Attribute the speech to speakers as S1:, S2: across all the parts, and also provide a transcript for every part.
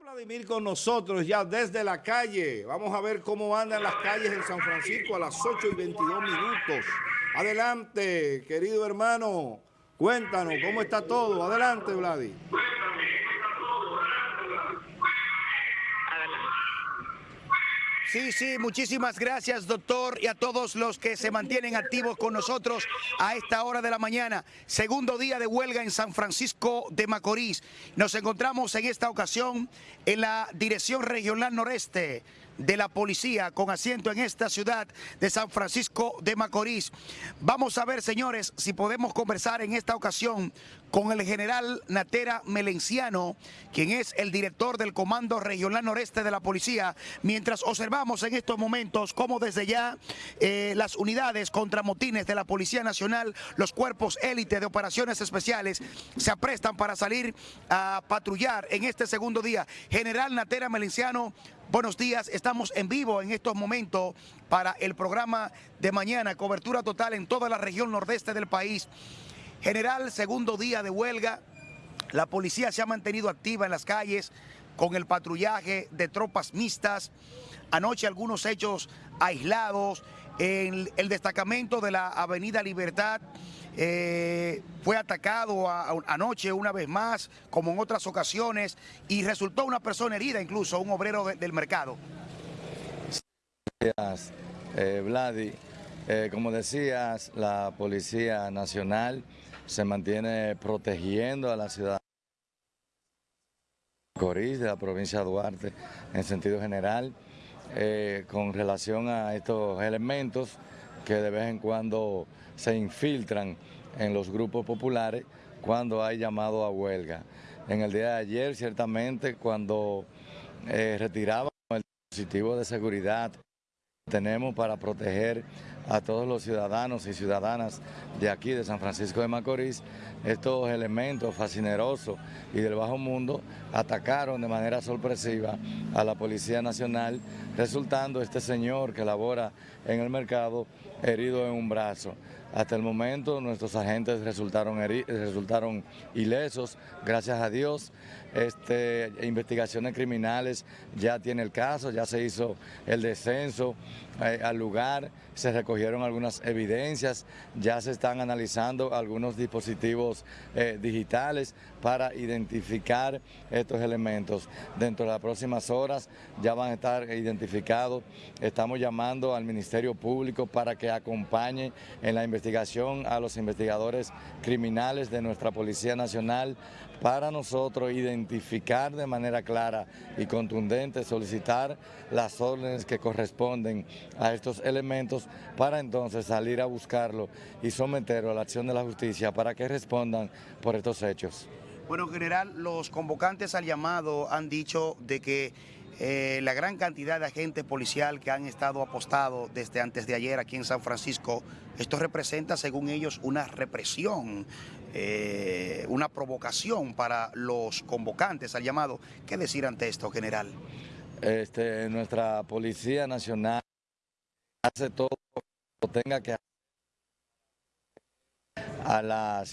S1: Vladimir con nosotros ya desde la calle. Vamos a ver cómo andan las calles en San Francisco a las 8 y 22 minutos. Adelante, querido hermano. Cuéntanos, ¿cómo está todo? Adelante, Vladi.
S2: Sí, sí, muchísimas gracias, doctor, y a todos los que se mantienen activos con nosotros a esta hora de la mañana. Segundo día de huelga en San Francisco de Macorís. Nos encontramos en esta ocasión en la Dirección Regional Noreste de la policía con asiento en esta ciudad de San Francisco de Macorís. Vamos a ver, señores, si podemos conversar en esta ocasión con el general Natera Melenciano, quien es el director del Comando Regional Noreste de la Policía, mientras observamos en estos momentos cómo desde ya eh, las unidades contra motines de la Policía Nacional, los cuerpos élite de operaciones especiales, se aprestan para salir a patrullar en este segundo día. General Natera Melenciano, Buenos días, estamos en vivo en estos momentos para el programa de mañana, cobertura total en toda la región nordeste del país. General, segundo día de huelga, la policía se ha mantenido activa en las calles con el patrullaje de tropas mixtas. Anoche algunos hechos aislados, en el destacamento de la Avenida Libertad eh, fue atacado anoche una vez más, como en otras ocasiones, y resultó una persona herida, incluso un obrero del mercado.
S3: Gracias, eh, Vladi. Eh, como decías, la Policía Nacional se mantiene protegiendo a la ciudad de la provincia de Duarte en sentido general, con relación a estos elementos que de vez en cuando se infiltran en los grupos populares cuando hay llamado a huelga. En el día de ayer, ciertamente, cuando eh, retirábamos el dispositivo de seguridad tenemos para proteger a todos los ciudadanos y ciudadanas de aquí, de San Francisco de Macorís, estos elementos fascinerosos y del bajo mundo atacaron de manera sorpresiva a la Policía Nacional, resultando este señor que labora en el mercado herido en un brazo. Hasta el momento nuestros agentes resultaron, resultaron ilesos, gracias a Dios. Este, investigaciones criminales ya tiene el caso, ya se hizo el descenso eh, al lugar, se recogieron algunas evidencias, ya se están analizando algunos dispositivos eh, digitales para identificar estos elementos. Dentro de las próximas horas ya van a estar identificados. Estamos llamando al Ministerio Público para que acompañe en la investigación a los investigadores criminales de nuestra Policía Nacional para nosotros identificar de manera clara y contundente, solicitar las órdenes que corresponden a estos elementos para entonces salir a buscarlo y someterlo a la acción de la justicia para que respondan por estos hechos.
S2: Bueno, en general, los convocantes al llamado han dicho de que eh, la gran cantidad de agentes policial que han estado apostados desde antes de ayer aquí en San Francisco, esto representa, según ellos, una represión, eh, una provocación para los convocantes al llamado. ¿Qué decir ante esto, general?
S3: Este, nuestra Policía Nacional hace todo lo que tenga que hacer a la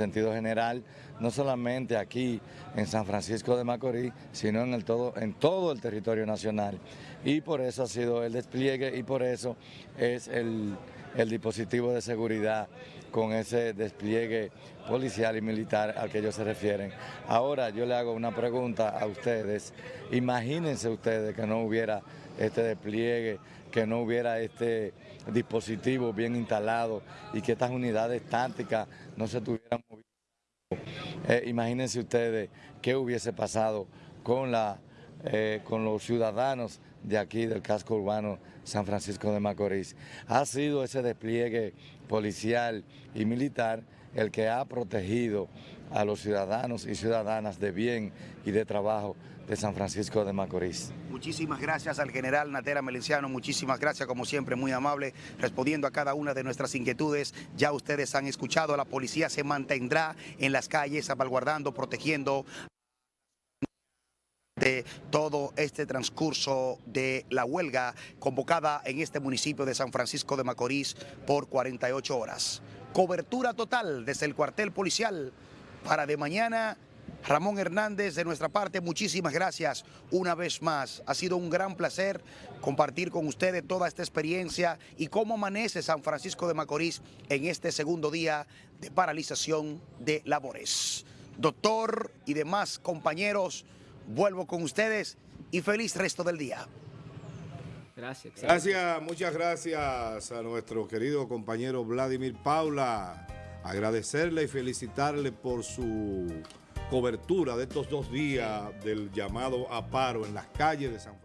S3: sentido general, no solamente aquí en San Francisco de Macorís, sino en, el todo, en todo el territorio nacional. Y por eso ha sido el despliegue y por eso es el, el dispositivo de seguridad con ese despliegue policial y militar al que ellos se refieren. Ahora yo le hago una pregunta a ustedes. Imagínense ustedes que no hubiera este despliegue, que no hubiera este dispositivo bien instalado y que estas unidades tácticas no se tuvieran eh, imagínense ustedes qué hubiese pasado con, la, eh, con los ciudadanos de aquí del casco urbano San Francisco de Macorís. Ha sido ese despliegue policial y militar el que ha protegido a los ciudadanos y ciudadanas de bien y de trabajo de San Francisco de Macorís.
S2: Muchísimas gracias al general Natera Melenciano, muchísimas gracias como siempre, muy amable, respondiendo a cada una de nuestras inquietudes. Ya ustedes han escuchado, la policía se mantendrá en las calles, salvaguardando, protegiendo de todo este transcurso de la huelga convocada en este municipio de San Francisco de Macorís por 48 horas. Cobertura total desde el cuartel policial para de mañana Ramón Hernández, de nuestra parte, muchísimas gracias una vez más. Ha sido un gran placer compartir con ustedes toda esta experiencia y cómo amanece San Francisco de Macorís en este segundo día de paralización de labores. Doctor y demás compañeros, vuelvo con ustedes y feliz resto del día.
S1: Gracias. Gracias, muchas gracias a nuestro querido compañero Vladimir Paula. Agradecerle y felicitarle por su cobertura de estos dos días del llamado a paro en las calles de San